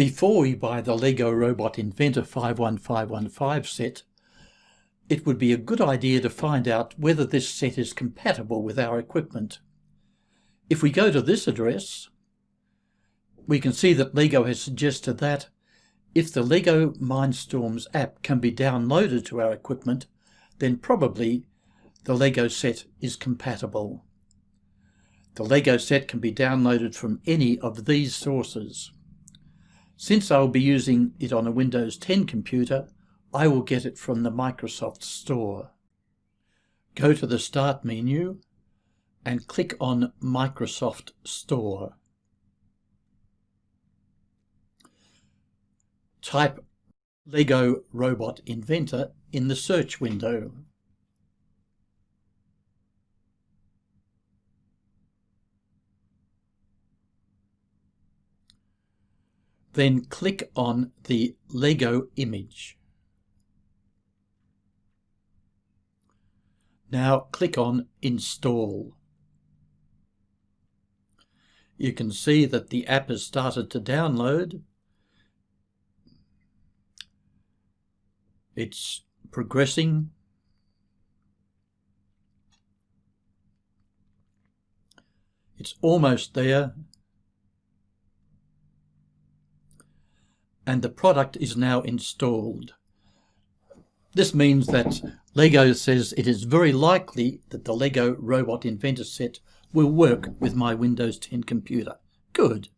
Before we buy the LEGO Robot Inventor 51515 set, it would be a good idea to find out whether this set is compatible with our equipment. If we go to this address, we can see that LEGO has suggested that if the LEGO Mindstorms app can be downloaded to our equipment, then probably the LEGO set is compatible. The LEGO set can be downloaded from any of these sources. Since I will be using it on a Windows 10 computer, I will get it from the Microsoft Store. Go to the Start menu and click on Microsoft Store. Type Lego Robot Inventor in the search window. Then click on the Lego image. Now click on Install. You can see that the app has started to download. It's progressing. It's almost there. And the product is now installed. This means that LEGO says it is very likely that the LEGO Robot Inventor set will work with my Windows 10 computer. Good.